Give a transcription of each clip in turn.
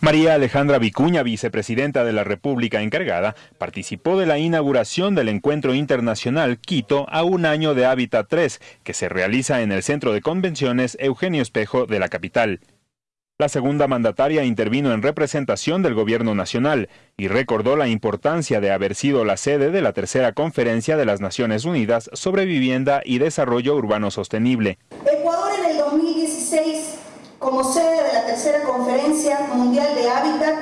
María Alejandra Vicuña, vicepresidenta de la República encargada, participó de la inauguración del Encuentro Internacional Quito a un año de Hábitat 3, que se realiza en el Centro de Convenciones Eugenio Espejo de la capital. La segunda mandataria intervino en representación del Gobierno Nacional y recordó la importancia de haber sido la sede de la tercera conferencia de las Naciones Unidas sobre vivienda y desarrollo urbano sostenible. Ecuador en el 2016 como sede de la tercera conferencia mundial de hábitat,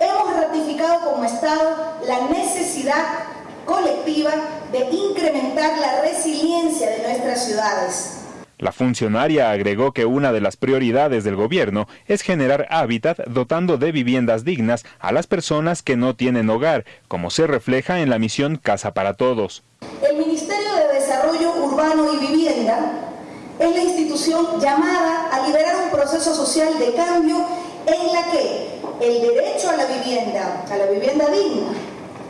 hemos ratificado como Estado la necesidad colectiva de incrementar la resiliencia de nuestras ciudades. La funcionaria agregó que una de las prioridades del gobierno es generar hábitat dotando de viviendas dignas a las personas que no tienen hogar, como se refleja en la misión Casa para Todos. El Ministerio de Desarrollo Urbano y Vivienda es la institución llamada a liberar un proceso social de cambio en la que el derecho a la vivienda, a la vivienda digna,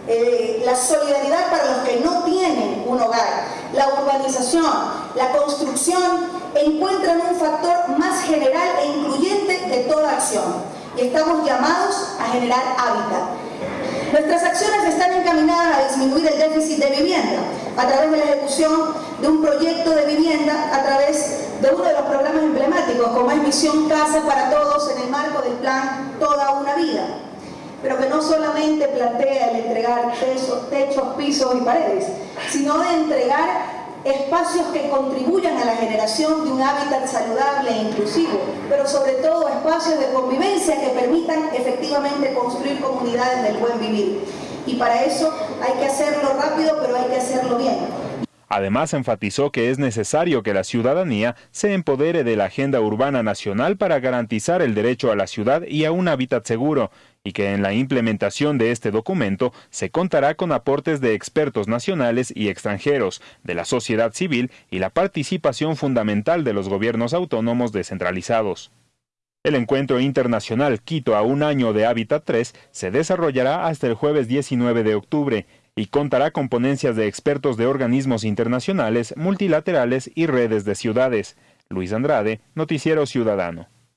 eh, la solidaridad para los que no tienen un hogar, la urbanización, la construcción, encuentran un factor más general e incluyente de toda acción. Y estamos llamados a generar hábitat. Nuestras acciones están encaminadas a disminuir el déficit de vivienda a través de la ejecución de un proyecto de vivienda a través de uno de los programas emblemáticos como es Misión Casa para Todos en el marco del plan Toda una Vida pero que no solamente plantea el entregar techos, techos, pisos y paredes, sino de entregar espacios que contribuyan a la generación de un hábitat saludable e inclusivo, pero sobre todo espacios de convivencia que permitan efectivamente construir comunidades del buen vivir. Y para eso hay que hacerlo rápido, pero hay que hacerlo. Además, enfatizó que es necesario que la ciudadanía se empodere de la agenda urbana nacional para garantizar el derecho a la ciudad y a un hábitat seguro, y que en la implementación de este documento se contará con aportes de expertos nacionales y extranjeros, de la sociedad civil y la participación fundamental de los gobiernos autónomos descentralizados. El encuentro internacional Quito a un año de Hábitat 3 se desarrollará hasta el jueves 19 de octubre y contará con ponencias de expertos de organismos internacionales, multilaterales y redes de ciudades. Luis Andrade, Noticiero Ciudadano.